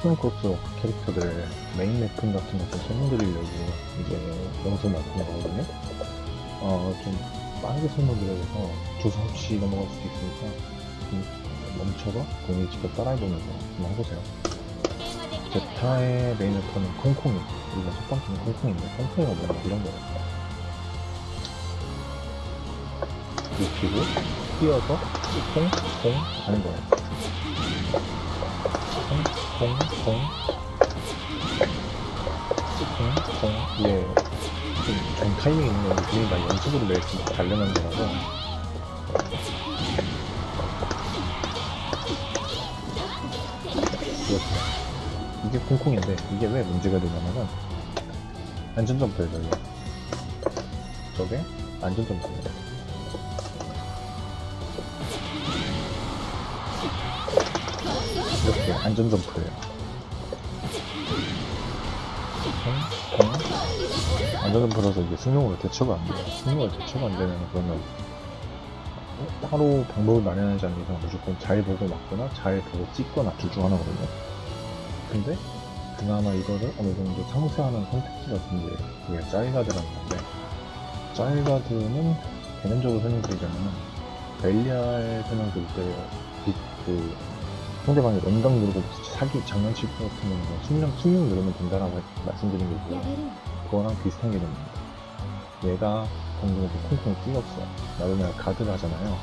크로스 캐릭터들 메인 맵품 같은 거좀 설명드리려고 이제 영상 만든 거거든요. 어, 좀 빠르게 설명드려서 조사 없이 넘어갈 수도 있으니까 좀 멈춰서 본인이 직접 따라해보면서 한번 해보세요. 제타의 메인 맵터는 콩콩이. 우리가 첫 번째는 콩콩인데, 콩콩이가 뭐냐, 이런 거예요. 눕히고, 뛰어서, 콩, 콩 하는 거예요. 콩, 콩, 콩. 콩, 콩. 이게 좀, 좀 타이밍 있는 거, 괜히 나 연습으로 내서 달려는 거라서. 이게 콩콩인데, 이게 왜 문제가 되냐면은, 안전점프예요, 저게. 저게 안전점프예요. 이렇게 안전점프예요. 콩, 콩. 안전점프라서 이게 승용으로 대처가 안 돼요. 승용으로 대처가 안 되면 그러면 따로 방법을 마련하지 않는 이상 무조건 잘 보고 맞거나 잘 보고 찍거나 둘 중 하나거든요. 근데 그나마 이거를 어느 정도 상쇄하는 선택지 같은 게 그게 짜이가드라는 건데 짜이가드는 개념적으로 설명드리자면은 벨리알 설명드릴 때그 상대방이 런강 누르고 사기 장난칠 것 같으면 숙명 숙명 누르면 된다라고 말씀드린 게 있고요. 그거랑 비슷한 개념입니다. 얘가 공중에서 콩콩 뛰었어. 나도 내가 가드를 하잖아요.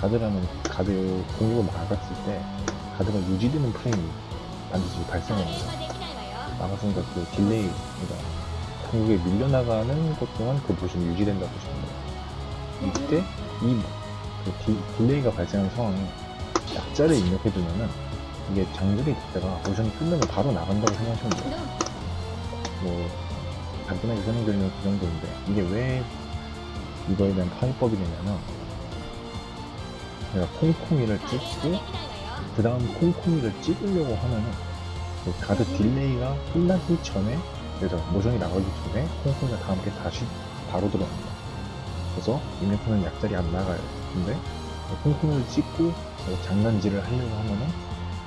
가드라는 가드 공격을 막았을 때 가드가 유지되는 프레임이 반드시 발생합니다. 나가서니까 그 delay, 그러니까 공격에 밀려나가는 것 동안 그 모션이 유지된다고 보시면 돼요. 이때 이 그 delay가 발생하는 상황에 약자를 입력해두면은 이게 장들이 됐다가 모션이 끝나면 바로 나간다고 생각하시면 돼요. 뭐 간단하게 설명드리면 그 정도인데 이게 왜 이거에 대한 파해법이 되냐면 내가 콩콩이를 찍고 그 다음 콩콩이를 찍으려고 하면은 그 가드 딜레이가 끝나기 전에 그래서 모션이 나가기 전에 콩콩이가 다 함께 다시 바로 들어갑니다. 그래서 입력하는 약자리 안 나가요. 근데 콩콩이를 찍고 뭐 장난질을 하려고 하면은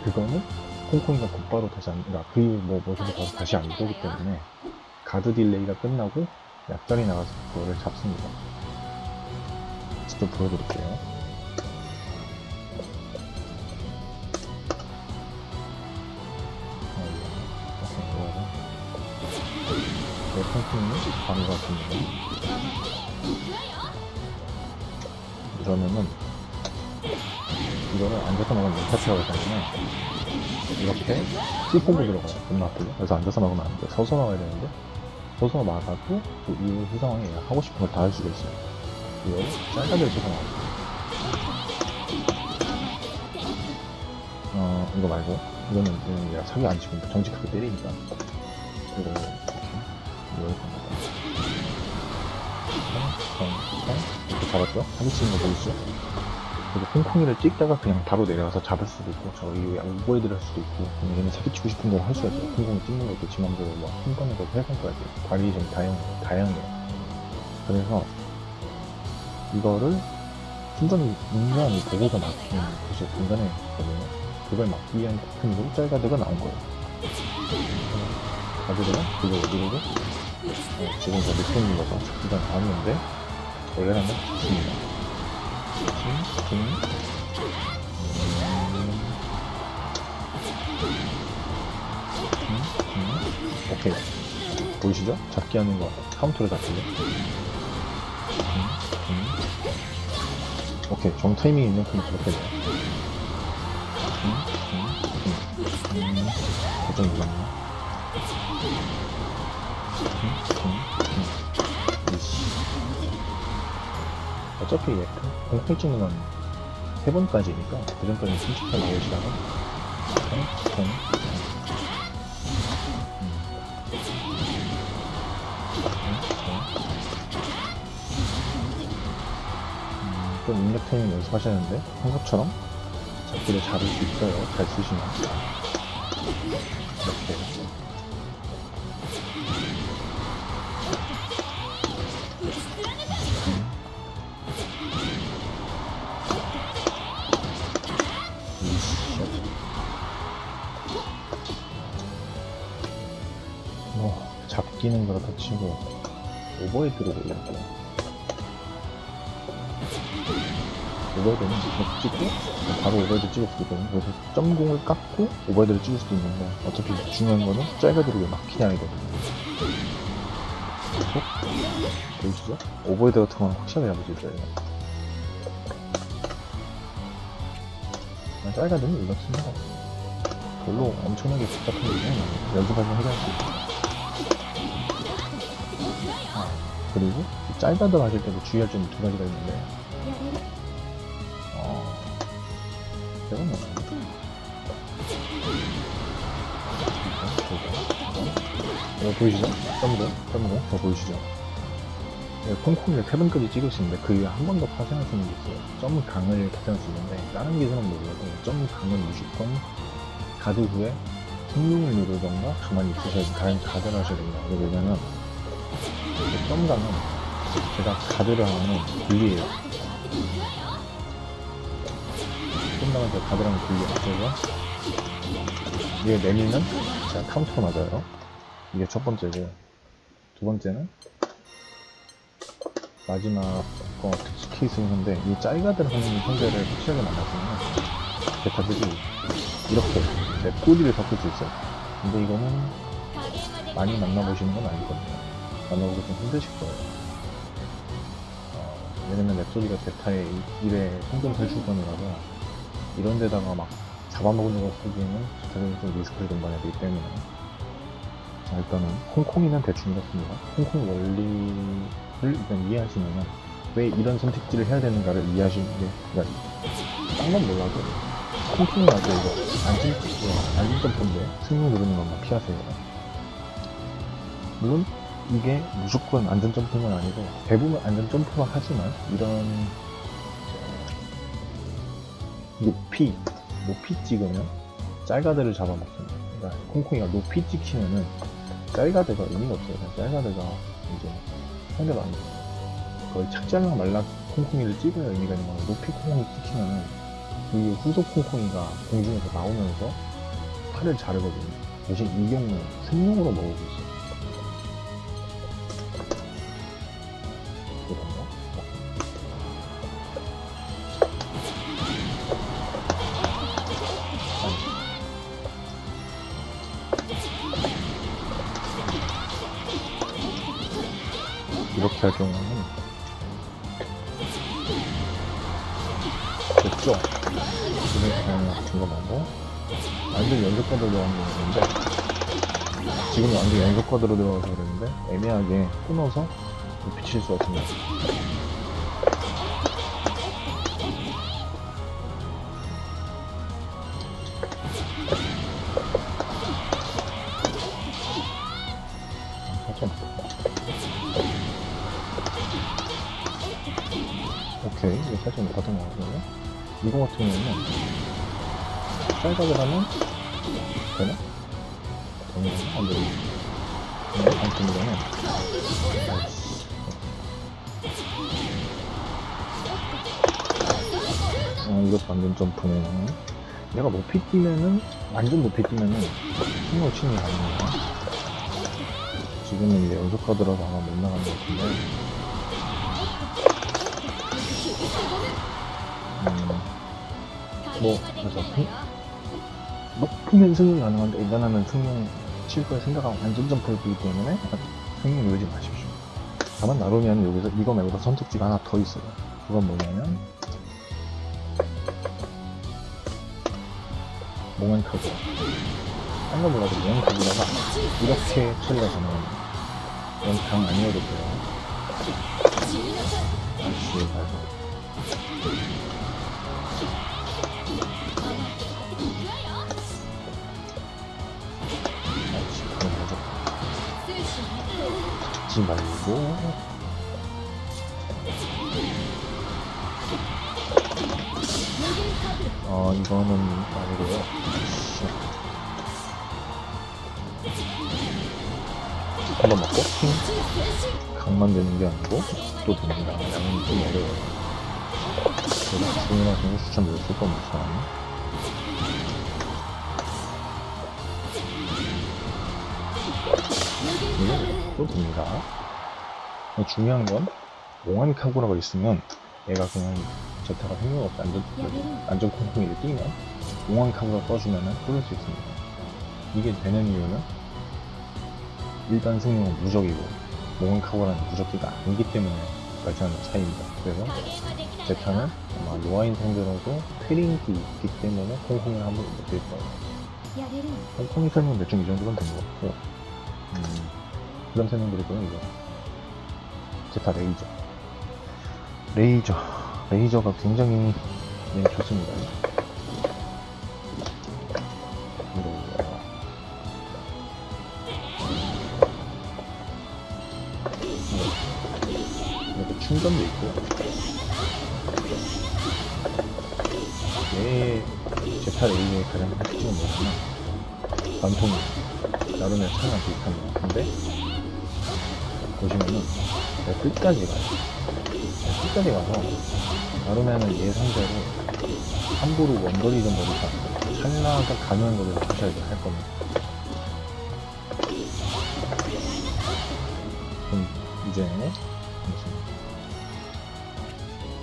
그거는 콩콩이가 곧바로 다시 안, 그러니까 그뭐 모션이 바로 다시 안 되기 때문에 가드 딜레이가 끝나고 약자리 나가서 그거를 잡습니다. 직접 보여드릴게요. 내 콩콩이 바로 같습니다. 그러면은 이거를 앉아서 먹으면 멘타치라고 했잖아요. 이렇게 찌뽕고 들어가요. 아프죠? 그래서 앉아서 먹으면 안 돼. 서서 나와야 되는데 서서 막아도 이, 이 상황에 하고 싶은 걸 다 할 수가 있어요. 이거 짧게 서서 나와요. 어, 이거 말고 이거는 그냥 얘가 사기 안 치고 정직하게 때리니까 이거 이렇게 성, 성 이렇게 잡았죠? 사기 치는 거 보이시죠? 그리고 콩콩이를 찍다가 그냥 바로 내려가서 잡을 수도 있고 저 이후에 오버헤드를 할 수도 있고 얘는 사기치고 싶은 걸할 수가 있어요 콩콩이 찍는 것도 지 맘대로 뭐한 번에 거 해상까지 바리에이션이 다양해요 다양해요. 그래서 이거를 순전히 인간이 보고서 막히는 것이 간단했거든요. 그걸 막기 위한 테크닉으로 짤가드가 나온 거예요. 가드가 그거 누르고 어, 지금 저 밑에 있는 거죠 잡기가 나왔는데 원래라면 좋습니다 오케이. 보이시죠? 잡기 하는 거. 카운터로 잡기죠? 오케이. 정 타이밍 있는 큼 그렇게 돼요. 고정 이거네 어차피 얘 공포 찍는 건세 번까지니까 그 전까지는 솔직하게 통, 음, 좀 입력 타이밍 연습하시는데 한것처럼 잡기를 잡을 수 있어요 잘 쓰시면 이렇게 바뀌는 거라 치고 오버헤드로 올릴게요 오버헤드는 찍고 바로 오버헤드 찍을 수도 있거든요. 그래서 점공을 깎고 오버헤드를 찍을 수도 있는데 어차피 중요한 거는 짧아들이 왜 막히냐이거든요. 그래서 보이시죠? 오버헤드 같은 건 확실하게 잡을 수 있어요. 짧아들은 이렇습니다. 별로 엄청나게 복잡한 일은 연습하면 해결할 수 아, 그리고 이 짧아들 하실 때도 주의할 점이 두 가지가 있는데 어, 뭐야? 이거 보이시죠? 점으로, 점으로, 저 보이시죠? 네, 콩콩이를 세 번까지 찍을 수 있는데 그 위에 한 번 더 파생할 수 있는 게 있어요. 점 강을 파생할 수 있는데 다른 기술은 몰라도 점 강은 무조건 가드 후에 성능을 누르던가 가만히 있으셔야지 다른 가드를 하셔야 됩니다. 왜냐면 그 점강은 제가 가드를 하면 불리해요. 점강은 제가 가드를 하면 불리해요. 그래서 이게 내밀면 제가 카운터 맞아요. 이게 첫 번째고 두 번째는 마지막 거 특수 케이스는 한데 이 짤가들 하는 형제를 확실하게 만났으면 베타들이 이렇게 내 꼬리를 섞을 수 있어요 근데 이거는 많이 만나보시는 건 아니거든요 만나보기 좀 힘드실 거예요. 어, 왜냐면 랩소리가 베타의 입에 성전 탈출권이라서 이런 데다가 막 잡아먹는 거 쓰기에는 베타들이 좀 리스크를 동반해야 되기 때문에. 자 일단은 콩콩이는 대충 이렇습니다. 콩콩 원리 를 일단 이해하시면은 왜 이런 선택지를 해야 되는가를 이해하시는 게 그러니까 딴건 몰라도 콩콩이 나도 이거 안심 안심 점프인데 승용 누르는 것만 피하세요. 물론 이게 무조건 안전 점프는 아니고 대부분 안전 점프만 하지만 이런 높이 높이 찍으면 짤가드를 잡아먹습니다. 그러니까 콩콩이가 높이 찍히면은 짤가드가 의미가 없어요. 그냥 짤가드가 이제 아니고 거의 착지하면 말라 콩콩이를 찍어야 의미가 있는 거예요. 높이 콩콩이 찍히면은 이 후속 콩콩이가 공중에서 나오면서 팔을 자르거든요. 대신 이 경우는 생용으로 먹고 있어요. 경우는 됐죠? 이렇게 같은 거 말고 완전 연속과드로 들어간 거 있는데 지금 완전 연속과드로 들어가서 그랬는데 애매하게 끊어서 비칠 수가 있습니다 쌀각을 하면 되나? 되나? 안 되나? 네, 안 됩니다는 어, 이것도 완전 점프네 내가 높이 뛰면은 완전 높이 뛰면은 신호 치는 게 아닙니다 지금은 이제 연속 카드라서 아마 못 나가는 것 같은데 음, 뭐 그래서 승, 높으면 승용이 가능한데 일단하면 승용 칠 거에 생각하고 안전 점프를 보기 때문에 승용 누르지 마십시오. 다만 나르면 여기서 이거 말고도 선택지가 하나 더 있어요. 그건 뭐냐면 몽환 카드. 딴거 몰라도 몽환 카드다가 이렇게 처리가 가능합니다. 이건 강 아니어도 돼요. 아씨, 아이 찍지 말고. 어, 이거는 아니고요. 씨. 한번 먹고, 핑. 강만 되는 게 아니고, 또 됩니다. 양은 좀 어려워요. 그래서 주문하시는 추천 드렸을 겁니다. 하셔도 됩니다. 중요한 건 몽환 카구라가 있으면 얘가 그냥 제타가 생각 없이 안전, 안전 콩콩이를 뛰면 몽환 카구라 써주면은 뚫을 수 있습니다. 이게 되는 이유는 일반 승용은 무적이고 몽환 카구라는 무적기가 아니기 때문에 발생하는 차이입니다. 그래서 제타는 아마 로아인 상대로도 트링이 있기 때문에 콩콩이를 한번 못뛸 거예요. 콩콩이 설명 대충 이 정도면 된 것 같고 음, 그런 설명드리고요 이거. 제타 레이저. 레이저. 레이저가 굉장히 네, 좋습니다. 이거 이렇게 충전도 있고. 얘 제타 레이저의 가장 큰 특징은 뭐냐면 관통이 나름의 차랑 비슷합니다. 근데 보시면은 내 끝까지 가요. 내 끝까지 가서 나름에는 얘 상대로 함부로 원거리 좀 버리지 않고 찰나가 가능한 거리를 하셔야 할 겁니다. 그럼 이제 무슨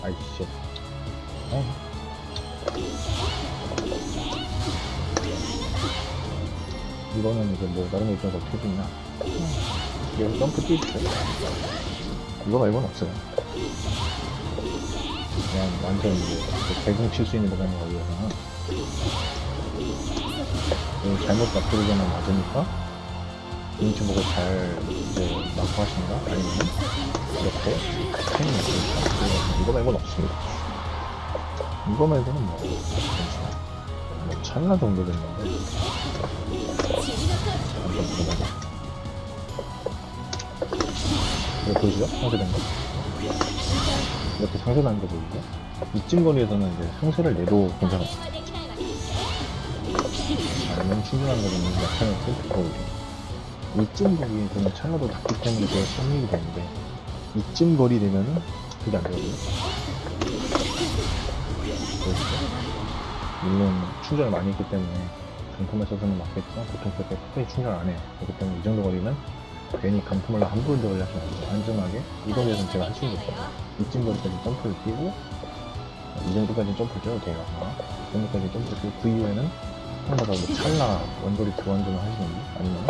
아이씨 에이. 이거는 이제 뭐거 입장에서 어떻게 뛰냐 여기 점프 뛰 있어요 이거 말고는 없어요. 그냥 완전 대공 칠 수 있는 거 위해서는. 여기 잘못 앞으로잖아 맞으니까 눈치 보고 잘 이제 마크 하신다? 아니면 이렇게 스캔이 있으니까 이거 말고는 없습니다. 이거 말고는 뭐뭐 찰나 정도 됐는데. 한번 들어가자. 이거 보이시죠? 상쇄된 거. 이렇게 상쇄된 거 보이죠? 이쯤 거리에서는 이제 상쇄를 내도 괜찮아요. 아니면 충분한 거는 약간의 셀프거리. 이쯤 거리에서는 찰나도 닿기 때문에 그걸 성립이 되는데, 이쯤 거리 되면은 그게 안 되거든요. 보이시죠? 물론 충전을 많이 했기 때문에 강품에 써서는 맞겠지만 보통 그렇게 크게 충전 안 해요. 그렇기 때문에 이 정도 거리는 괜히 강품을 함부로 들어가지 말고 안전하게 이 거리에서는 제가 할수 있는 거예요. 이쯤 거리까지 점프를 뛰고 이 정도까지 점프를 뛰어도 돼요. 이 정도까지 점프를 뛰고 그 이후에는 뭐 찰나 원거리 교환전을 하시는지 아니면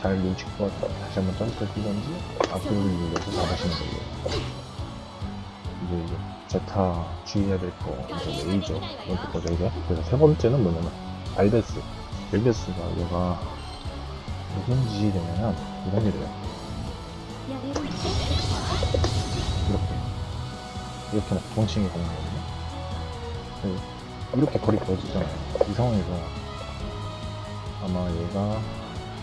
잘 눈치껏 다시 한번 점프를 뛰던지 앞으로 눌러서 잡으시는 거예요. 이제 이제 제타 주의해야 될 거 이제 레이저 이렇게 거죠 이제 그래서 세 번째는 뭐냐면 알베스 알베스가 얘가 무슨 짓이 되냐면 이런 일을 해요 이렇게. 이렇게 막 동칭이 가는 거거든요. 그래서 이렇게 거리 벌어지잖아요 이 상황에서 아마 얘가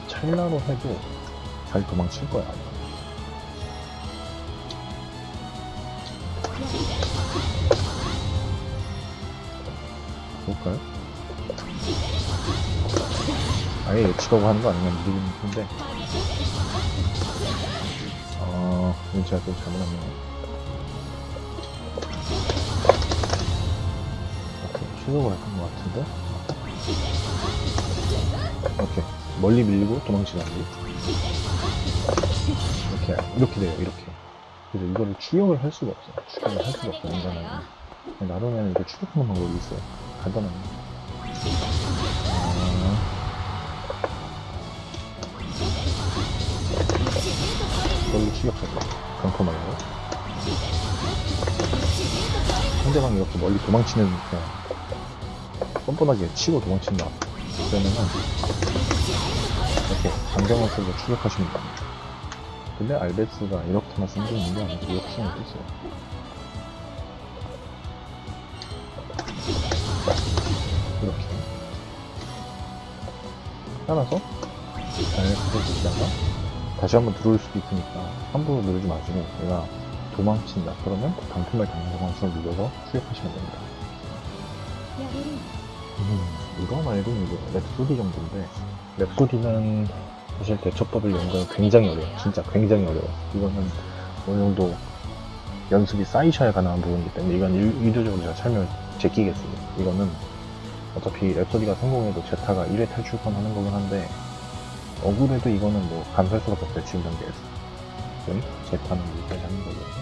찰나로 해도 잘 도망칠 거야. 볼까요? 아예 예측하고 하는 거 아니면 모르겠는데. 어... 제가 좀 잘못했네요 취소를 했던 것 같은데? 오케이 멀리 밀리고 도망치는 거 이렇게 이렇게 돼요 이렇게. 그래서 이거를 추격을 할 수가 없어 요. 추격을 할 수가 없어요 인간은. 나름에는 이거 추격하는 방법이 있어요. 이 추격하죠 강포 말고 상대방이 이렇게 멀리 도망치는 뻔뻔하게 치고 도망친다 그러면은 이렇게 강정을 쓰고 추격하시면 됩니다 근데 알베스가 이렇게만 쓴게 있는 게 아니고 이렇게 쓰는 것도 있어요. 이렇게. 따라서 잘 가져주시다가 다시 한번 들어올 수도 있으니까 함부로 누르지 마시고 얘가 도망친다 그러면 강품을 당장 방식을 눌러서 추격하시면 됩니다. 음, 이거 말고 이제 랩소디 정도인데 랩소디는 사실 대처법을 연구하면 굉장히 어려워요. 진짜 굉장히 어려워요. 이거는 어느 정도 연습이 쌓이셔야 가능한 부분이기 때문에 이건 일, 의도적으로 제가 설명을 제끼겠습니다. 이거는 어차피 랩소디가 성공해도 제타가 1회 탈출권 하는 거긴 한데 억울해도 이거는 뭐 감수할 수밖에 없어요 지금 단계에서. 그럼 제파는 여기까지 하는 오케이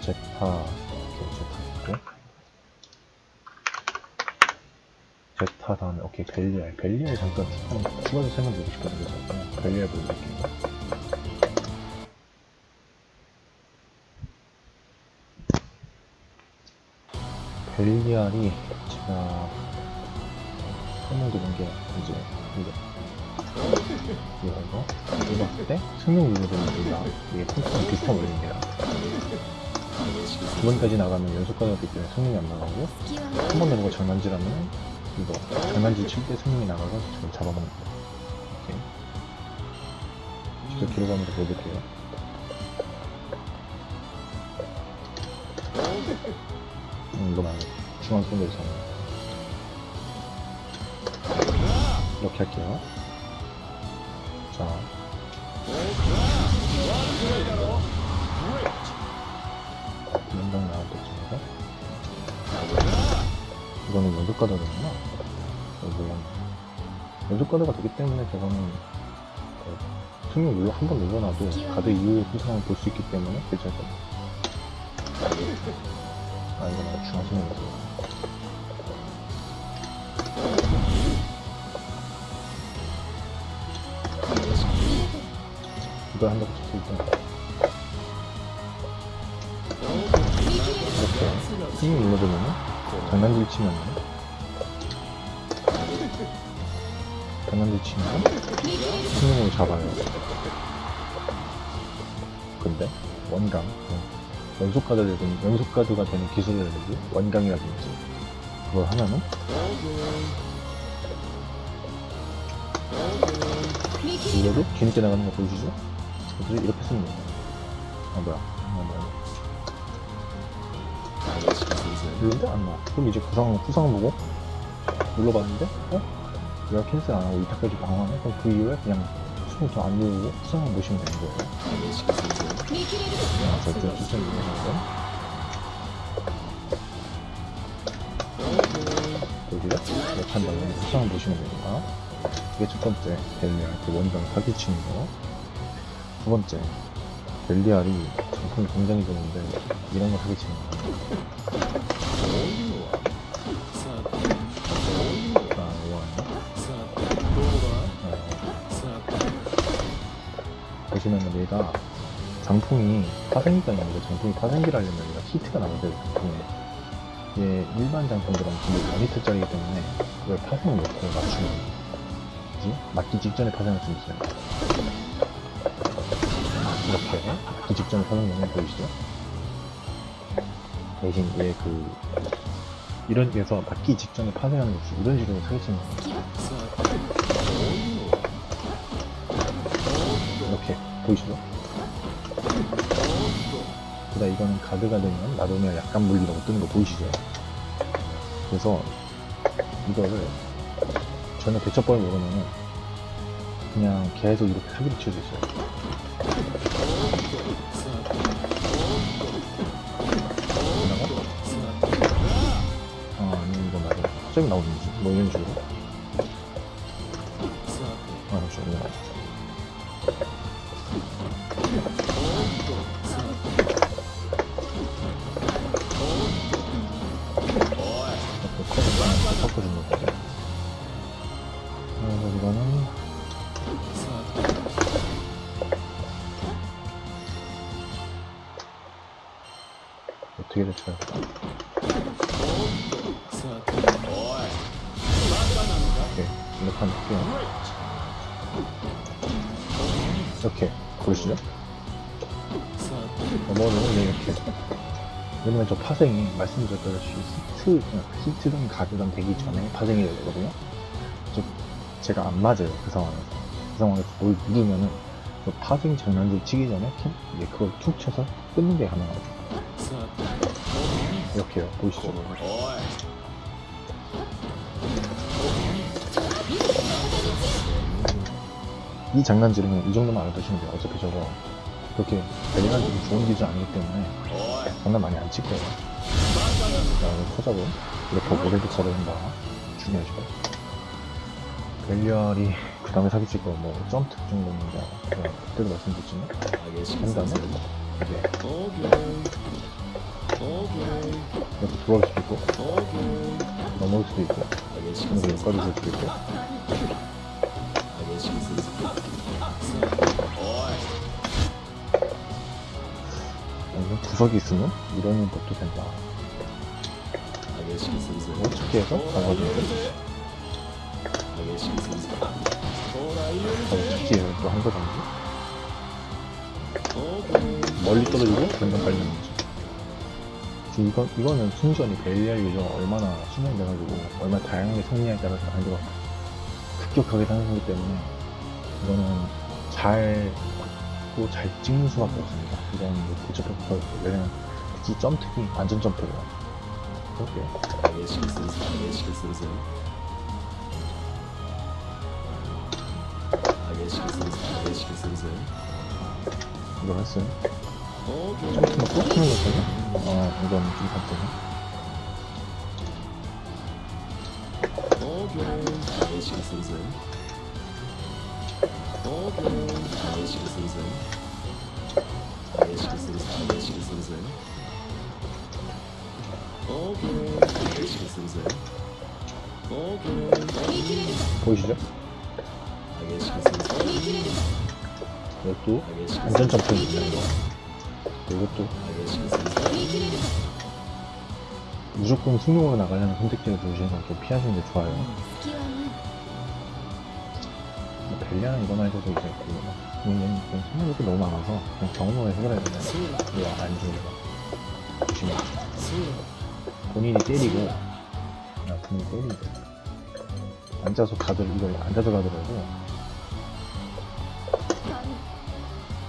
제파 있고. 제파 다음에 오케이 벨리알. 벨리알 잠깐 한 추가로 설명드리고 싶거든요. 그래서 벨리알 보여드릴게요. 벨리알이 제가 설명드린 게 이제 이거 이거 이거 봤을 때 승용 유저들입니다. 이게 폰트랑 비슷한 원리입니다. 두 번까지 나가면 연속 가격이기 때문에 승용이 안 나가고 한번 내보고 장난질하면 이거 장난질 칠때 승용이 나가서 저를 잡아먹는 거예요. 직접 들어가면서 보여드릴게요. 음, 이거 말고 중앙 손으로 사는 이렇게 할게요. 자. 연방 나올 때쯤에서 이거는 연속 물론 연속 가드가 되기 때문에 저거는 어, 승용 눌러 한번 눌러놔도 가드 이후의 후상을 볼 수 있기 때문에 괜찮거든요 아 이거 말고 중앙 손으로 이걸 한다고 쳤을 때 이렇게 힘 눌러주면은 장난질 치면은 장난질 치면 승용으로 잡아요. 근데 원강 그 연속 카드라든 연속 카드가 되는 기술이라든지 원강이라든지. 그걸 하면은 이거를 뒤늦게 나가는 거 보이시죠? 그래서 이렇게 쓰는 거예요 아 뭐야 아 뭐야 눌렀는데 안 나와. 그럼 이제 구상, 구상 보고 눌러봤는데, 어? 왜 캔슬 안 하고 이따까지 방황해? 그럼 그 이후에 그냥 수능 저안 누르고 구상만 보시면 되는 거예요. 아, 절대 추천이 되는 여기가 이렇게 한 다음에 구상만 보시면 됩니다. 이게 첫 번째, 벨리알, 그 원정 사기치는 거. 두 번째, 벨리알이 정품이 굉장히 좋은데, 이런 거 사기치는 거. 아, 보시면은 얘가 장풍이 파생기가 있는데 장풍이 파생기를 하려면 얘가 히트가 나와야 돼요 장풍이 얘 일반 장풍들은 근데 5히트짜리이기 때문에 그걸 파생 놓고 맞추면. 뭐지? 맞기 직전에 파생할 수 있어요 이렇게 맞기 직전에 놓는 거 보이시죠? 대신 얘 그 이런 데서 맞기 직전에 파생하는 것이 이런 식으로 거예요 이렇게 보이시죠? 그다 이거는 가드가 되면 놔두면 약간 물리라고 뜨는 거 보이시죠? 그래서 이거를 전혀 대처법을 모르면은 그냥 계속 이렇게 사기를 칠수 있어요. 나오는지 뭐 이런 식으로 파생이 말씀드렸다시피 히트, 히트든 가드든 되기 전에 파생이 되거든요 즉 제가 안 맞아요 그 상황에서 그 상황에서 뭘 누르면은 그 파생 장난질 치기 전에 캔- 이제 그걸 툭 쳐서 끊는 게 가능하죠 이렇게요 보이시죠? 이 장난질은 이 정도만 알아두시면 돼요 어차피 저거 그렇게 좀 좋은 기준 아니기 때문에 장난 많이 안 칠 거예요. 자, 이거 터자고 이렇게 모래도 걸어준다. 중요하죠. 벨리알이 그 다음에 사기 찍고 뭐 점프 뭐 제가 그때도 말씀드렸지만 한 다음에 이제 이렇게 돌아올 수도 있고. 넘어올 수도 있고. 그리고 여기까지 볼 수도 있고. 구석이 있으면 이런 것도 된다 어떻게 해서 가가지고 바로 찾기에서 또한 거든지 멀리 떨어지고? 점점 빨리 나오지 지금 이거, 이거는 순전히 벨리알 유저가 얼마나 수명돼가지고 얼마나 다양하게 승리에 따라서 가지고 급격하게 상승하기 때문에 이거는 잘 받고 잘 찍는 수밖에 없습니다. 이건 뭐 대처법이 없어요 왜냐면 특히 점특이 완전 점프예요 그렇게 이걸 했어요? 점프만 꼭 하는 거거든요 아 이건 좀 바쁘네 보이시죠? 이것도 완전 점프 이것도 무조건 승용으로 나가려는 선택지를 보시는 건 좀 피하시는 게 좋아요. 뭐 벨리아는 이거 말고도 이제 그좀 생각이 너무 많아서 그냥 경험을 해결해야 되잖아요? 이거 안 주는 거. 보시면 본인이 때리고 아, 본인이 때리고. 앉아서 가드 이걸 앉아서 가더라도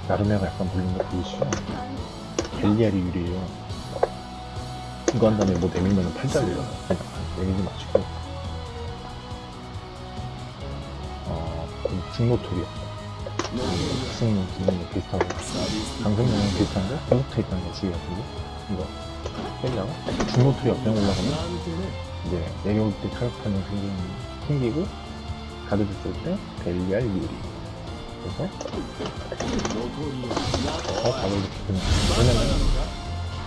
나름에가 약간 불리는 거 보이시죠? 벨리알이 유리해요. 이거 한 다음에 뭐 내밀면 팔 잘려요. 내밀지 마시고. 어, 그 중노토리아. 승용 기능이 비슷하고. 강승용은 비슷한데? 연속돼 있다는 거 주의하시고. 이거 벨리아가 중노토리아 그냥 올라가면 이제 내려올 때 타격하는 생기는 생기고 가드 줬을 때 벨리알 유리. 그래서 더 가격이 그냥 왜냐면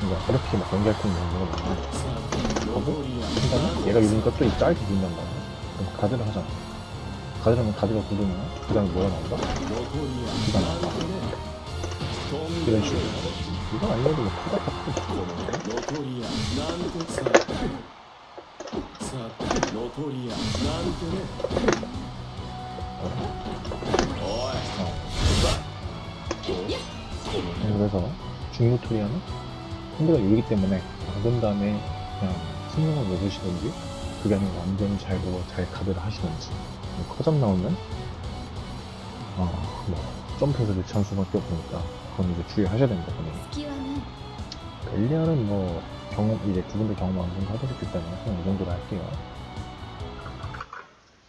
그러니까 이렇게 막 연결할 수 있는 경우가 많아 하고 한 다음에 얘가 유리니까 또 이 짧게 붙는단 말이야 그럼 가드를 하잖아. 가드를 하면 가드가 굳으면 그 다음에 뭐가 나온다? 기가 나온다. 이런 식으로 이건 아니어도 뭐 타다 타고 그래서 중노토리아는 상대가 유리기 때문에 막은 다음에 그냥 승용을 먹으시든지 그게 아니라 완전히 잘 보고 잘 가드를 하시든지 커점 나오면 어, 뭐 점프에서 대체할 수밖에 없으니까 그건 이제 주의하셔야 됩니다 본인이. 벨리아는 뭐 경험 이제 두 분들 경험 어느 정도 하셨기 때문에 그냥 이 정도로 할게요.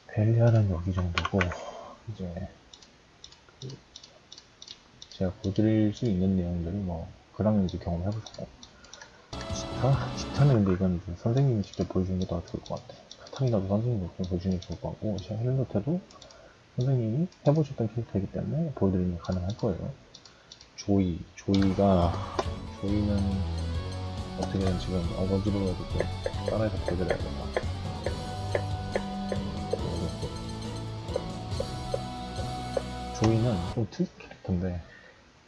벨리아는 여기 정도고 이제 그 제가 보여드릴 수 있는 내용들이 뭐 그러면 이제 경험해보세요 기타? 기타는 근데 이건 이제 선생님이 직접 보여주는 게 더 좋을 것 같아 카타리나도 선생님이 직접 보여주는 게 좋을 것 같고 제가 헬로테도 선생님이 해보셨던 캐릭터이기 때문에 보여드리는 게 가능할 거예요 조이 조이가 조이는 어떻게든 지금 어거지로 해가지고 따라해서 보여드려야 된다 조이는 좀 특이 캐릭터인데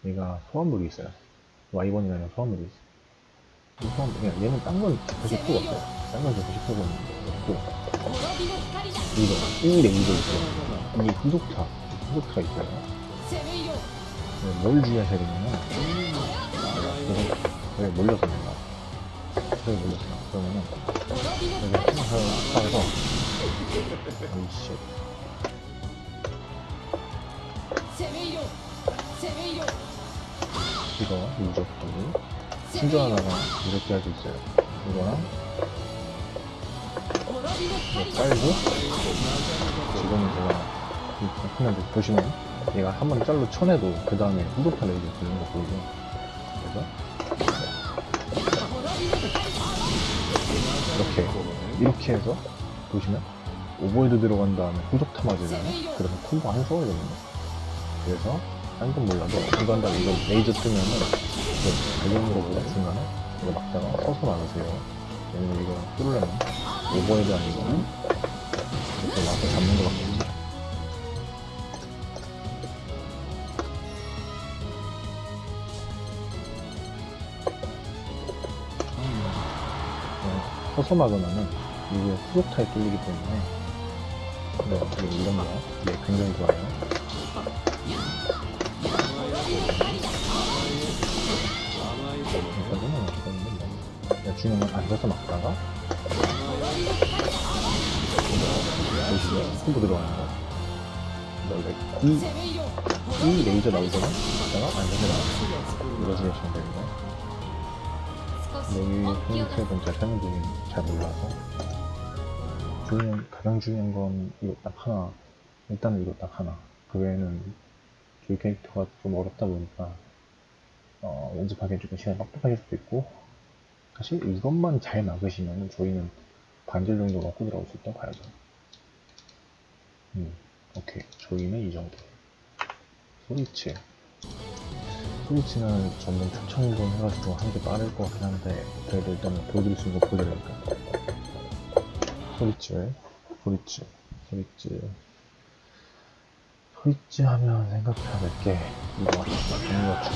얘가 소환물이 있어요. 와이번이라는 소환물이 있어요. 이 소환, 그냥 얘는 딴건 사실 필요가 없어요. 딴건 사실 필요가 없고 이거 1대 2도 있고 이 후속타 후속타가 있어요. 네, 뭘 주의하셔야 되냐면 왜 몰려서 내가 왜 몰려서 나 그러면은 여기 스타에서 아이씨 이거 유저프도 충전하다가 이렇게 할 수 있어요. 이거랑 이거 깔고 지금은 제가 그냥 보시면 얘가 한번 잘로 쳐내도 그 다음에 후속타 레이저 들는 거 보이죠 그래서 이렇게 이렇게 해서 보시면 오버헤드 들어간 다음에 후속타 맞으잖아요? 그래서 콤보 안 써야 되거든요. 그래서 딴 건 몰라도 중간 다음에 이거 레이저 뜨면은 이거 달리는 거보다 중간에 이거 막다가 서서 막으세요. 왜냐면 이거 뚫으려면 overhead 아니고는 이렇게 와서 잡는 거밖에 서서 막으면은 이게 후속타에 뚫리기 때문에 네, 이런 거. 네, 굉장히 좋아요. 여기까지는 어떻게든 뭐 중요한 건 앉아서 막다가 보시면 콤보 들어가는 거. 원래 이, 이 레이저 나오잖아 막다가 앉아서 나 이것을 하시면 됩니다 여기 포인트에 잘 설명드리긴 잘 몰라서. 중요한, 가장 중요한 건 이거 딱 하나. 일단은 이거 딱 하나. 그 외에는 저희 캐릭터가 좀 어렵다 보니까 어, 연습하기엔 조금 시간이 빡빡하실 수도 있고 사실 이것만 잘 막으시면 저희는 반절 정도 먹고 들어올 수 있다고 봐야죠. 음, 오케이. 저희는 이 정도. 소리치 소리치는 전문 초청분 해가지고 한 게 빠를 것 같긴 한데 그래도 일단은 보여드릴 수 있는 거 보여드리니까 소리치 소리치 소리치 소리치 하면 생각해야 될 게 이거 강력추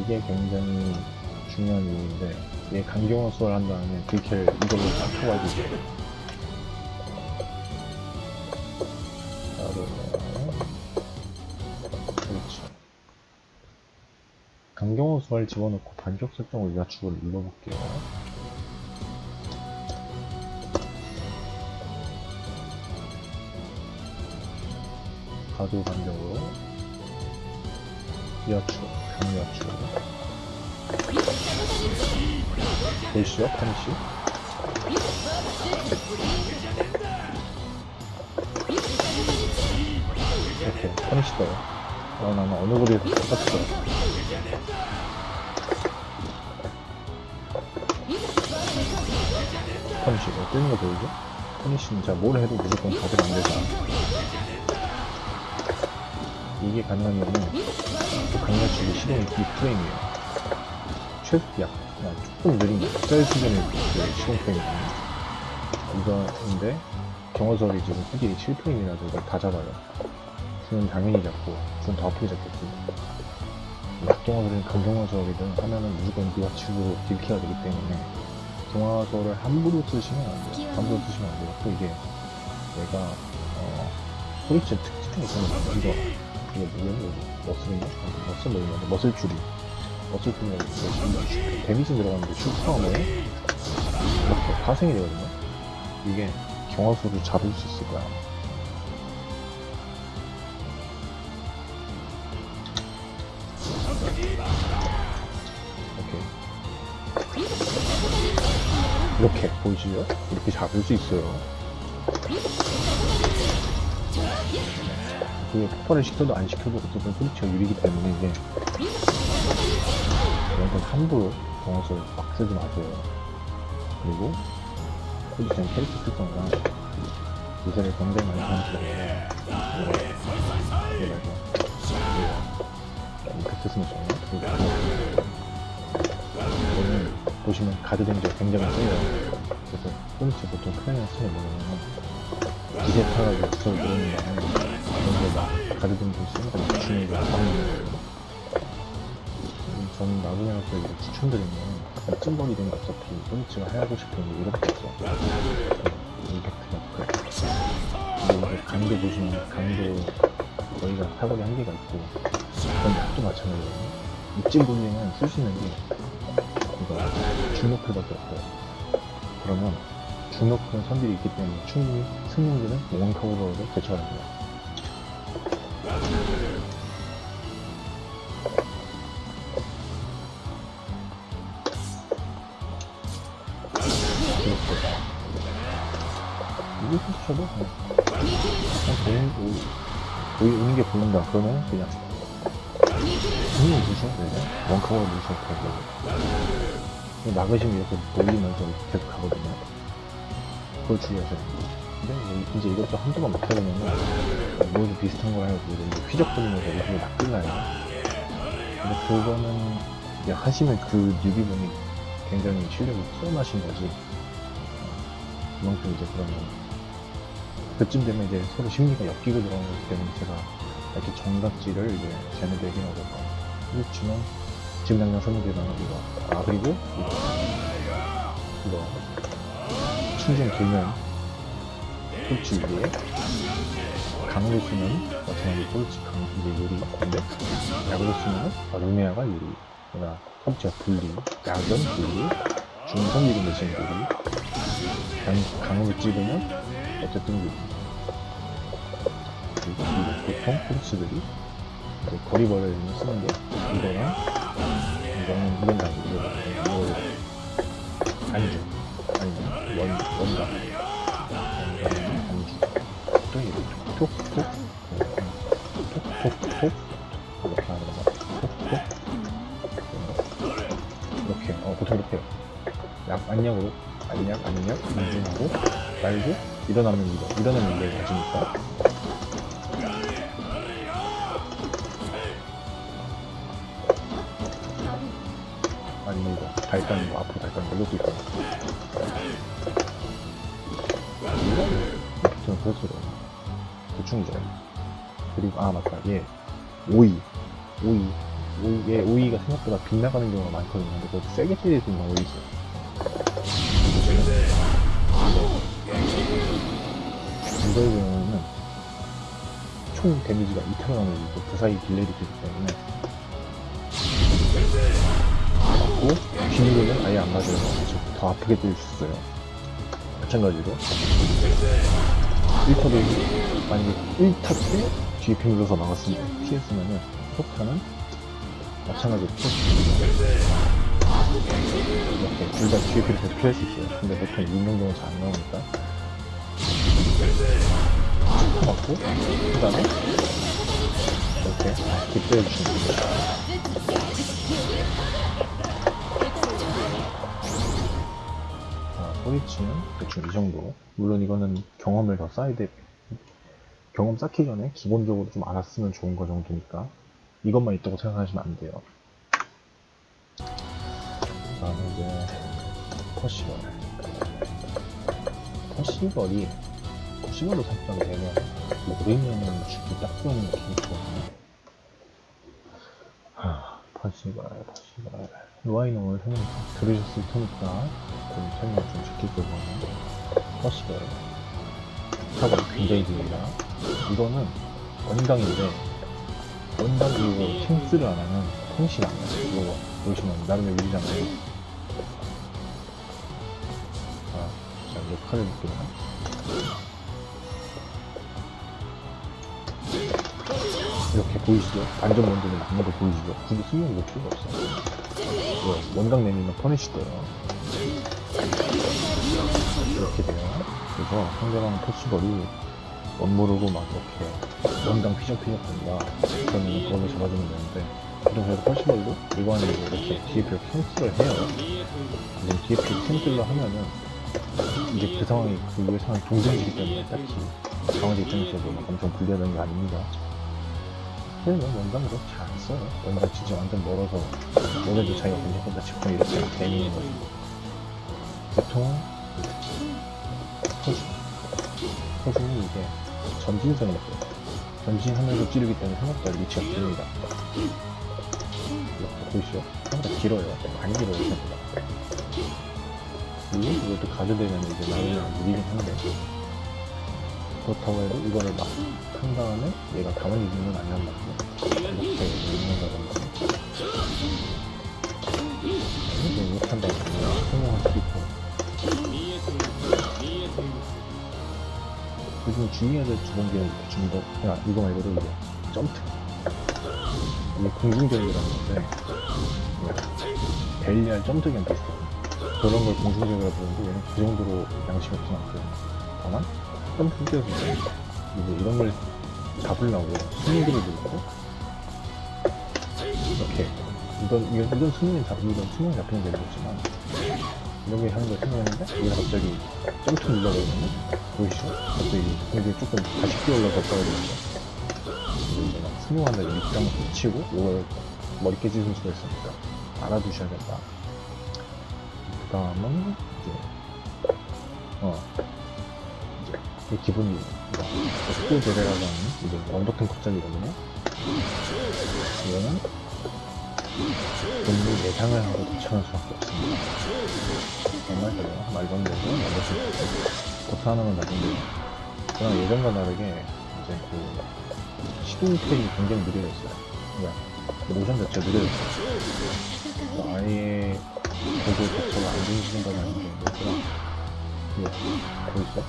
이게 굉장히 중요한 이유인데 얘 강경화 수월 한 다음에 딜캐를 이걸로 딱 쳐가지고 강경화 수월 집어넣고 반격 설정을 야축을 눌러볼게요. 가도 반격으로. 야축 강야축 보이시죠? 파니시 이렇게 파니시 떠요 어, 나는 어느 거리에서 거야 파니시 이거 뜨는 거 보이죠? 파니시는 제가 뭘 해도 무조건 가득 안 되잖아 이게 가능하면은 그 강야축이 시동이 이 프레임이에요 최소 약, 그냥 조금 느린 거, 셀 수준의 그 시동 프레임이거든요. 이거인데, 경호설이 지금 후딜이 7프레임이라서 이걸 다 잡아요. 주는 당연히 잡고, 주는 더 아프게 잡겠지. 약경호설이든 강경호설이든 하면은 무조건 미화축으로 딜키가 되기 때문에, 경화설을 함부로 쓰시면 안 돼요. 함부로 쓰시면 안 돼요. 또 이게, 얘가, 어, 소리치 특징이 있었는데, 이거, 이게 뭐냐, 이거, 머슬인가? 아, 머슬 뭐 있는데, 머슬 줄이. 어쩔 때는 데미지 들어가는데 슈퍼하면 이렇게 파생이 되거든요. 이게 경화수를 잡을 수 있을 거야. 오케이. 이렇게 보이시죠? 이렇게 잡을 수 있어요. 그게 폭발을 시켜도 안 시켜도 어쨌든 소리치가 유리기 때문에 이게 이건 함부로 경호를 막 쓰지 마세요. 그리고 포지션 캐릭터 특성상 요새를 굉장히 많이 하시잖아요. 그래서 이렇게 쓰시면 좋아요. 이거는 보시면 가드 렌즈가 굉장히 세요. 그래서 포인트 보통 크레인 쓰는 뭐냐면 기세 타가지고 구석을 누르는 다음에 이런 거막 가드 렌즈 쓰는 거 맞추는 거 하는 저는 나중에 가서 추천드리면 되는 어차피 포인트가 하고 싶은 게 이렇게 있어. 임팩트가 그래 근데 이게 강도 보시면 강도 저희가 사거리 한계가 있고 그건 약도 마찬가지거든요. 쓸수 있는 게 중노클밖에 없어요. 그러면 중노클은 선들이 있기 때문에 충분히 승용기는 원카우버로 대처가 됩니다. 이게 솔직해도 그냥 보이, 보이, 오는 게 보인다. 그러면 그냥. 되죠 원카워 무셔 되고 막으시면 이렇게 돌리면서 계속 가거든요 그걸 주의하셔야 됩니다 근데 이제- 이것도 한두 번 맞춰보면은 모두 비슷한 걸 해가지고 이제 휘적거리면서 얼굴이 막 끝나요. 근데 그거는 이제 하시면 그 뉴비분이 굉장히 실력이 뛰어나신 거지. 그만큼 이제 그러면 그쯤 되면 이제 서로 심리가 엮이고 들어가는 거기 때문에 제가 이렇게 정각지를 이제 쟤네들 얘기하고 그렇지만 지금 당장 설명드리면 이거 아 그리고? 이거. 이거. 충전 돌면 꼴찌 위에 강으로 쓰면 마찬가지 꼴찌 강 이제 유리 근데? 약으로 쓰면 루미아가 유리 그러나. 첫 번째 분리 약은 분리 중성기름 대신 유리. 강, 강으로 찌르면 어쨌든 유리. 그리고 보통 꼴찌들이 거리벌을 쓰는 게 이거랑 이거는 이건 다 이거거든요 이거 안주 아니면 원, 원각은 안주 또 이렇게 톡톡 톡톡톡 이렇게 하는 거 톡톡 이렇게 어 보통 이렇게 약 안약으로 안약 안약 인중하고 말고 일어나면 이거 일어나면 이걸 가지니까 아니면 이거 발단 이거 앞으로 발단 이것도 있고. 보통 그것으로 대충이죠. 그리고 아 맞다. 얘 오이. 오이. 오이 얘 오이가 생각보다 빗나가는 경우가 많거든요. 근데 그것도 세게 때릴 수 있는 오이 있어요 이거의 경우는 총 데미지가 2타로 나눠지고 그 사이 딜레이이 되기 때문에 맞고 비밀로는 아예 안 맞아요 더 아프게 때릴 수 있어요. 마찬가지로. 1타도 만약에 1타 때 뒤에 피 눌러서 막았으면 피했으면은 폭탄은 마찬가지로 피했습니다 이렇게 둘 다 뒤에 계속 피할 수 있어요. 근데 보통 유명경은 잘 안 나오니까. 툭 맞고 그 다음에 이렇게 주는 거예요 자, 소리치는 대충 이 정도. 물론 이거는 경험을 더 쌓아야 돼. 경험 쌓기 전에 기본적으로 좀 알았으면 좋은 거 정도니까 이것만 있다고 생각하시면 안 돼요. 다음에 이제 퍼시벌. 퍼시벌이 퍼시벌로 설정이 되면 모르면은 죽기 딱 좋은 캐릭터거든요. 하, 퍼시벌, 퍼시벌. 로아이는 오늘 들으셨을 테니까 좀 설명 좀 시킬 거고요. 퍼시벌. 사고 굉장히 깁니다. 이거는 원당인데, 원당 이거 캔슬을 안 하면 통신 안 나요. 이거 보시면 나름의 위리잖아요. 자, 자, 이제 칼을 볼게요. 이렇게 보이시죠? 안전 원전을 막는 거 보이시죠? 굳이 수명 볼 필요가 없어요. 원당 내리면 퍼니시 떠요. 이렇게 돼요. 그래서 상대방 토시벌이 원모르고 막 이렇게 원당 피적피적 된다. 그러면 그걸로 잡아주면 되는데, 보통 그래서 토시벌도 일반적으로 이렇게 DF를 캔슬을 해요. 이제 DF 캔슬을 하면은, 이제 그 상황이, 그 이후의 상황이 동등이기 때문에 딱히 강화제 입장에서도 막 엄청 불리하다는 게 아닙니다. 원당도 잘안 써요. 원당 진짜 완전 멀어서, 너네도 자기가 괜찮다 싶으면 이렇게 되는 거지. 보통, 터지. 터지는 이게 전진성이 있어요. 전진하면서 찌르기 때문에 생각보다 리치가 깁니다. 이렇게 보이시죠? 생각보다 길어요. 많이 길어요, 생각보다. 그리고 이것도 가져되면 이제 나름대로 무리긴 한데, 그렇다고 해도 이거를 막 한 다음에 얘가 가만히 있는 건 아니란 말이죠. 이렇게 있는다던가. 이 될두 번째는 좀 더, 그냥 이거 말고도 이제 점프. 이게 공중전이라는 건데, 이게 벨리알 점프기랑 비슷해요. 그런 걸 공중전이라고 부르는데, 얘는 그 정도로 양심이 없진 않고요. 다만, 점프 뛰어서 이제 이런 걸 잡으려고 스윙들을 들고, 이렇게, 이건, 이건, 이건 스윙이 잡, 이건 스윙이 잡히는 게 되겠지만, 이렇게 하는 걸 생각했는데 여기서 갑자기 점프 눌러버리면 보이시죠? 갑자기 여기 조금 다시 뛰어올라서 떨어지는 거 이제 막 스노우한다고 입장을 붙이고 이걸 머리 깨지실 수가 있으니까 알아두셔야겠다. 그 다음은 이제 어 이제 이 기본이 스쿠 제레라고 하는 이제 원버튼 컷작이거든요. 이거는 본인 예상을 하고 도착할 수 밖에 없습니다. 정말 그래요. 말도 안 되고 원버튼 버튼 하나만 나쁜데요 그냥 예전과 다르게 이제 그 시동팩이 굉장히 느려졌어요. 그러니까 모션 자체가 느려졌어요. 아예 보고 자체가 안 되시는 건 아닌데 그냥 이게 보이시죠?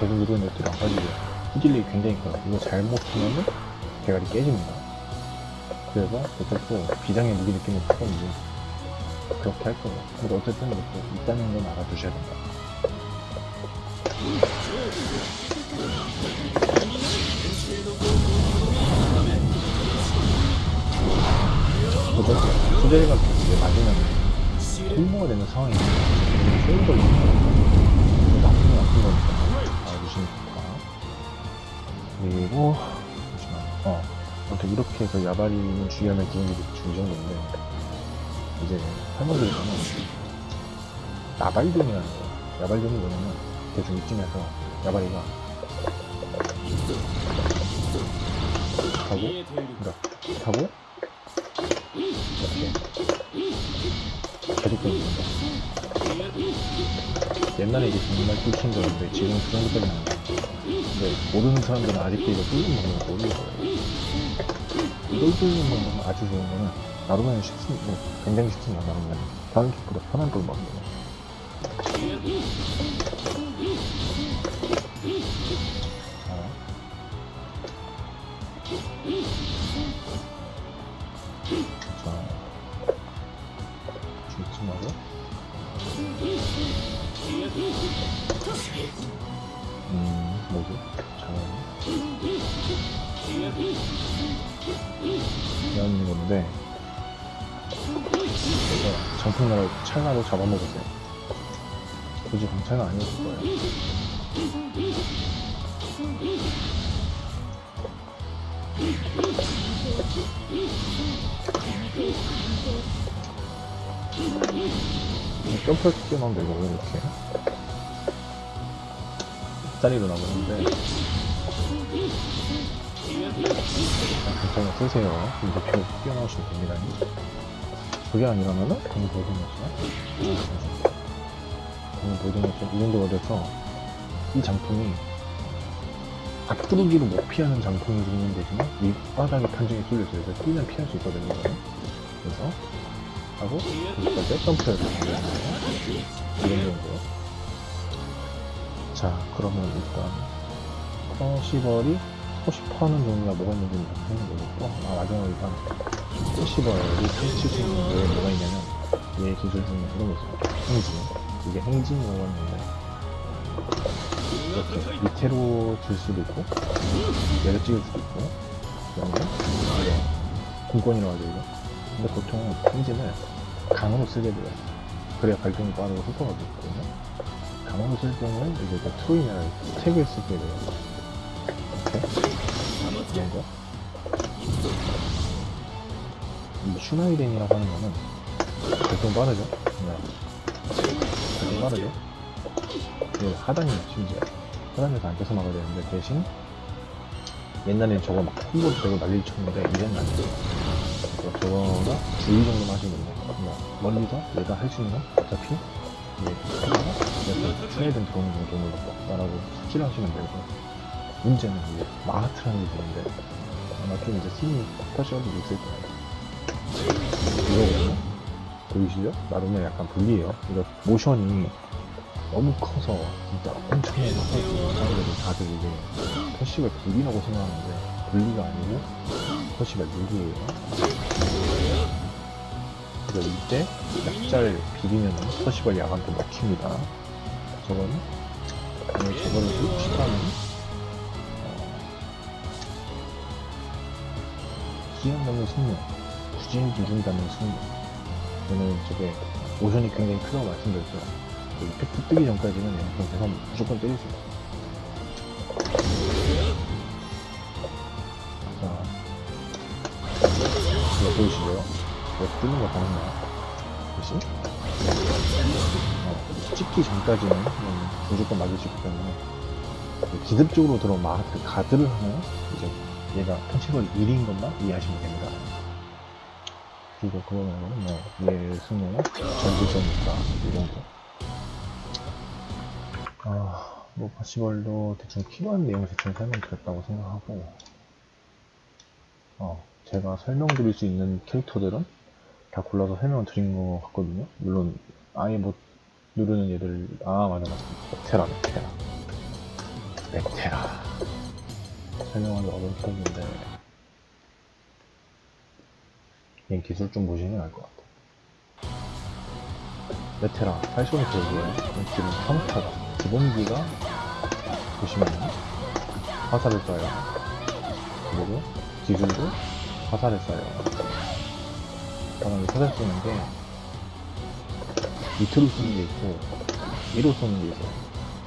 계속 누르는 것들이 안 빠지죠 후딜이 굉장히 커요. 이거 잘못하면은 대가리 깨집니다 그래서 저쪽도 비장의 무기 느낌이 크거든요 그렇게 할 거예요. 근데 어쨌든 이렇게 있다는 건 알아두셔야 된다. 그죠? 수제리가 이제 맞으면 콤보가 되는 상황이 걸리는 거예요 나쁜 건 나쁜 거니까 알아두시면 좋다. 그리고 아무튼 이렇게 해서 야바리는 주의하면 기능들이 이 정도인데 이제 할머니들은 야발종이라는 거예요 야발종이 뭐냐면 대충 이쯤에서 야바리가 하고 그러니까 하고 이렇게 계속 겁니다 옛날에 이게 정말 뚫힌 거였는데 지금 그 돼요. 근데 모르는 사람들은 아직도 이거 뚫는 방법을 모르는 거예요 뚫는 방법은 아주 좋은 거는 나루면은 쉽습니다 굉장히 쉽습니다 나루면 다른 킥보다 편한 걸 먹어요 이런 건데, 정품나라 찰나로 잡아먹으세요. 굳이 강찰은 아니었을 거예요. 점프할 때 뛰어나오면 되고, 이렇게. 짝다리로 나오는데, 괜찮아 쓰세요. 이제 표 뛰어나오시면 됩니다. 그게 아니라면은, 공보등이었공보등이었이 정도가 돼서, 이 장풍이 앞구르기로 못 피하는 장풍이 있는 대신에 밑바닥에 판정이 뚫려있어요. 그래서 뛰면 피할 수 있거든요. 그래서 하고 여기까지 점프해서 가는 이런 정도. 자, 그러면 일단 퍼시벌이 퍼시퍼는 종류가 뭐가 있는지 생각해 보고 아, 마지막으로 일단 수 있는 게 뭐가 있냐면 얘 기술 중에 이런 거 있어요. 행진. 이게 행진이라고 하는데 이렇게 밑으로 들 수도 있고 내려 찍을 수도 있고 그다음에 이제 공권이라고 하죠 이거 근데 보통 행진을 강으로 쓰게 돼요 그래야 발동이 빠르고 속도가 좋거든요 강으로 쓸 경우는 이제 그 트로이나 스택을 쓰게 돼요 이렇게 이런 거이 슈나이덴이라고 하는 거는 발동 빠르죠? 네. 발동 빠르죠? 그 하단이에요 심지어. 하단에서 안 껴서 막아야 되는데 대신 옛날엔 저거 막 콤보 되고 난리 쳤는데 이제는 안 돼요. 그래서 저거가 주의 정도만 하시면 됩니다. 그냥 멀리서 얘가 할 수 있는 건 어차피? 이제 하다가 이렇게 트레이든 들어오는 정도로 나라고 숙지를 하시면 되고 문제는 마하트라는 게 있는데 아마 좀 이제 스윙이 터시가도 있을 거예요. 이거거든요. 보이시죠? 나름의 약간 불리해요. 이거 모션이 너무 커서 진짜 엄청나게 커서 사람들이 다들 이게 터시가 불리라고 생각하는데 불리가 아니고 터시가 유리예요. 그래서 이때 약잘 비비면 터시가 야간도 먹힙니다. 오늘 저거를 시도하면 기억 넘는 승률 구진 누른다는 승률 저는 저게 오션이 굉장히 크다고 말씀드렸죠. 그 이펙트 뜨기 전까지는 영상 계속 무조건 때릴 수 있어요. 자, 이거 보이시죠? 이거 뜨는 거 보이나요? 그치? 어, 찍기 전까지는 음, 무조건 맞을 수 있기 때문에 그 기습적으로 들어온 마하트 가드를 하면 이제 얘가 펀치롤 1인 것만 이해하시면 됩니다. 그리고 그거 말고는 뭐, 얘 승용, 전지전니까, 이 정도. 아, 뭐, 파시벌도 대충 필요한 내용 대충 설명드렸다고 생각하고, 어, 제가 설명드릴 수 있는 캐릭터들은 다 골라서 설명을 드린 것 같거든요. 물론, 아예 못 누르는 얘들, 아, 맞아, 맞아. 메테라, 메테라. 메테라. 설명하기 어려운 캐릭인데, 얘 기술 좀 보시면 알 것 같아. 메테라, 팔소니크고요. 지금 평타가, 기본기가 보시면 화살을 쏴요. 그리고 기술도 화살을 쏴요. 그다음에 화살 쏘는 게 밑으로 쏘는 게 있고 위로 쏘는 게 있어요.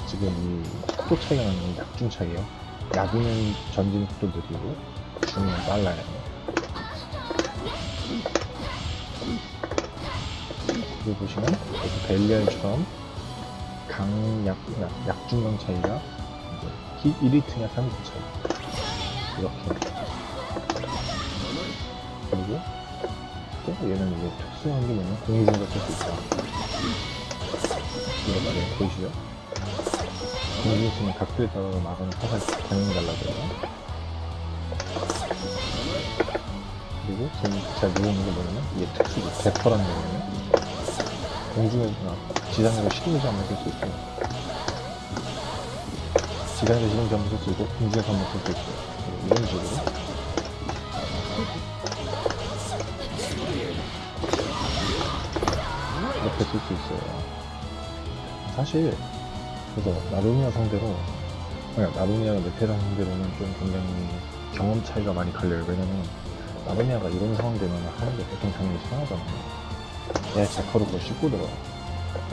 지금 이 속도 차이가 나는 약중 차이에요. 약이면 전진 속도 느리고 중은 빨라요. 여기 보시면 이렇게 벨리알처럼 강약, 약, 약중강 차이가 이제 1리트냐 3리트 차이 이렇게 그리고 또 얘는 이제 특수한 게 뭐냐면 공중에서 쓸수 있다 이렇게 보이시죠? 공중에 쓰면 각도에 따라 막아는 화살 방향이 달라져요. 그리고 지금 제가 누르는 게 뭐냐면 이게 특수기 대퍼라는 거거든요. 공중에서나 지상에서 시동지 한번 쓸수 있고 지상에서 시동지 한번 쓸수 있고 공중에서 한번 쓸 수 있고 이런 식으로. 이렇게 쓸 수 있어요. 사실 그래서 나루니아 상대로 아니 나루니아가 메테라 상대로는 좀 굉장히 경험 차이가 많이 갈려요 왜냐면 나루니아가 이런 상황 되면 하는 게 보통 당연히 편하잖아요 얘 제커로 그걸 씹고 들어요.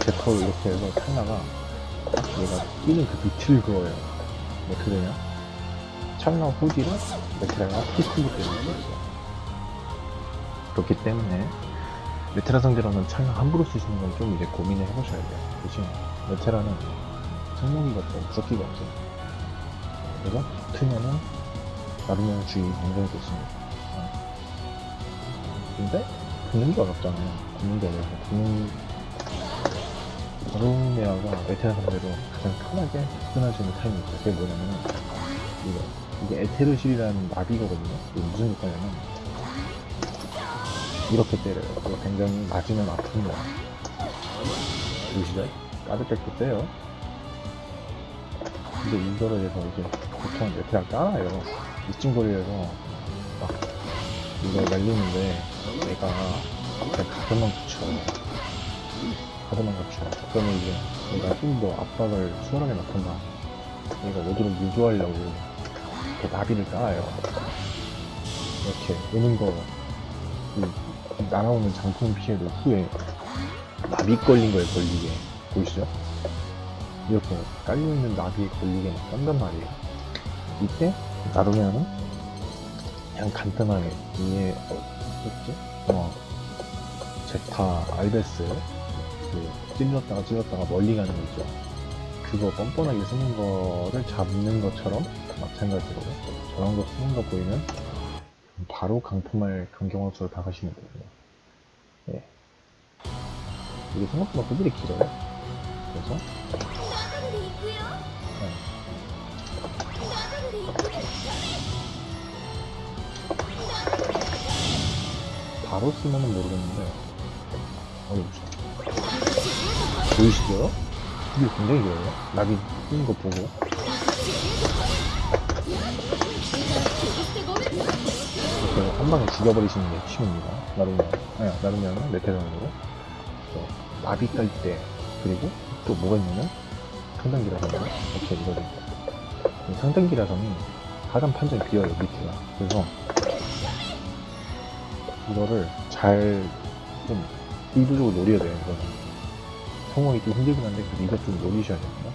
제커로 이렇게 해서 찰나가 딱 얘가 끼는 그 밑을 그어요. 어떻게 되냐? 찰나 후디를 메테라가 때리는 거였어. 그렇기 때문에 메테라 상대로는 찰나 함부로 쓰시는 건 좀 이제 고민을 해보셔야 돼요. 대신 메테라는 성능기가 없고 무적기가 없어요. 그래서 붙으면은 나르면 주의 굉장히 좋습니다. 근데 붙는 게 어렵잖아요. 붙는 게 어려워서 붙는 바로메아가 에테르 상대로 가장 편하게 접근할 수 있는 타임이 있어요. 그게 뭐냐면 이거 이게 에테르실이라는 나비거든요. 이게 무슨 효과냐면 이렇게 때려요. 그거 굉장히 맞으면 아픕니다. 보시죠? 까득까득 떼요. 근데 이거를 해서 이제 보통 에테르가 깔아요. 이쯤 거리에서 막 이거 날리는데 얘가 그냥 가드만 붙여 가드만 붙여 그러면 이제 얘가 좀 더 압박을 수월하게 넣던가 얘가 오도록 유도하려고 이렇게 나비를 깔아요 이렇게 오는 거 이, 날아오는 장풍 피해를 후에 나비 걸린 거에 걸리게 보이시죠? 이렇게 깔려있는 나비에 걸리게 막 깐단 말이에요 이때 나루면은 그냥 간단하게 이게 어, 뭐지? 어 제타 알베스 그 찔렀다가 찔렀다가 멀리 가는 거 있죠 그거 뻔뻔하게 쓰는 거를 잡는 것처럼 마찬가지로 저런 거 쓰는 거 보이면 바로 강품할 강경화수로 다가시면 되고요 예. 이게 생각보다 후들이 길어요 그래서 바로 쓰면은 모르겠는데. 어디 보시죠 보이시죠? 이게 굉장히 길어요. 나비 뜨는 거 보고. 이렇게 한 방에 죽여버리시는 게 취미입니다. 나루면 아니 나루면은 메테랑으로. 나비 깔 때 그리고 또 뭐가 있냐면 상단기라성이 이렇게 이거를. 이 상단기라성이 하단 판정이 비어요 밑에가 그래서 이거를 잘좀 의도적으로 노려야 돼요, 이거는. 성공이 좀 힘들긴 한데, 그래도 이것 좀 노리셔야 됩니다.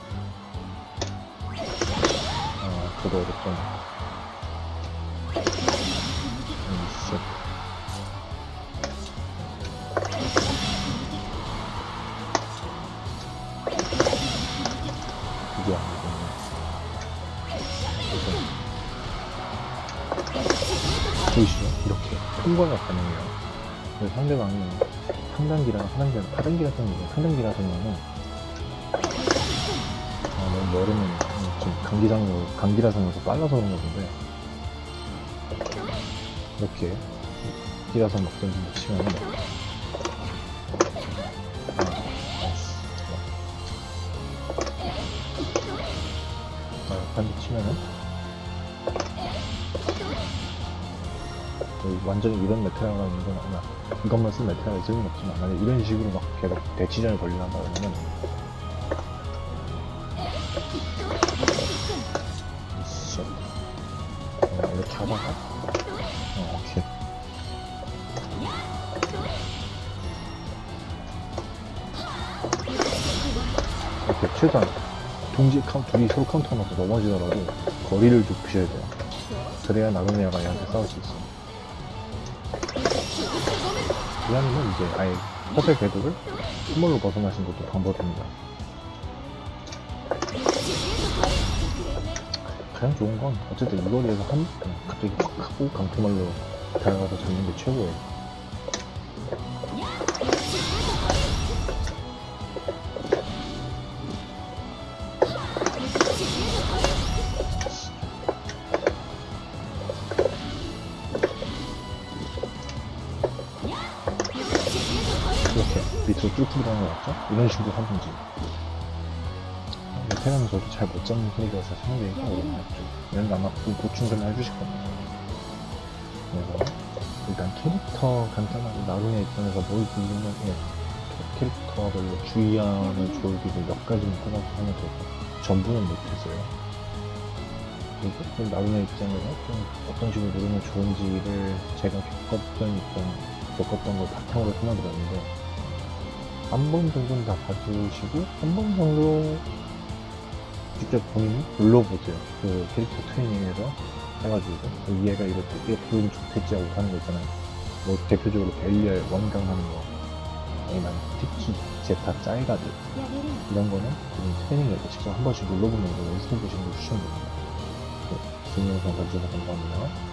아, 저도 어렵 통과가 가능해요. 그래서 상대방이 상단기랑 하단기랑 하단기라서는 상단기라서는 아, 너무 멀으면 지금 강기장으로 강기라서면서 빨라서 그런 건데 이렇게 기라서 막 아, 나이스. 아, 반대 치면은 완전히 이런 메테라가 있는 건 아니야. 이것만 쓴 메테라가 있을 리는 없지만, 만약 이런 식으로 막 계속 대치전을 벌린다 그러면. 어, 이렇게 하다가, 어, 오케이. 이렇게 최소한 동지 카운트, 둘이 서로 카운터 넣고 넘어지더라도 거리를 좁히셔야 돼요. 그래야 나루네아가 얘한테 싸울 수 있어. 이아니면 이제 아예 허세 궤도를 선물로 벗어나신 것도 방법입니다. 가장 좋은 건 어쨌든 이 거리에서 한번 갑자기 확 하고 강투말로 다가가서 잡는 게 최고예요. 거 같죠? 이런 식으로 하든지 테라는 저도 잘 못 잡는 소리라서 상당히 어렵죠. 얘는 아마 그 보충 좀 해주실 겁니다. 그래서 일단 캐릭터 간단하게 나중에 입장에서 뭘 부르면 예, 캐릭터별로 주의하는 조율비를 몇 가지만 뽑아서 하면 되고 전부는 못했어요. 그리고 그 나중에 입장에서 좀 어떤 식으로 누르면 좋은지를 제가 겪었던 입장 겪었던 걸 바탕으로 설명드렸는데 한 번 정도는 다 봐주시고 한 번 정도 직접 본인이 눌러보세요. 그 캐릭터 트레이닝에서 해가지고 그 얘가 이렇게 이렇게 보면 좋겠지 하고 하는 거 있잖아요. 뭐 대표적으로 벨리아의 원강 하는 거 아니면 특히 제타 짤가드 이런 거는 본인 트레이닝에서 직접 한 번씩 눌러보면서 연습해 보시는 걸 추천드립니다. 네, 좋은 영상 봐주셔서 감사합니다.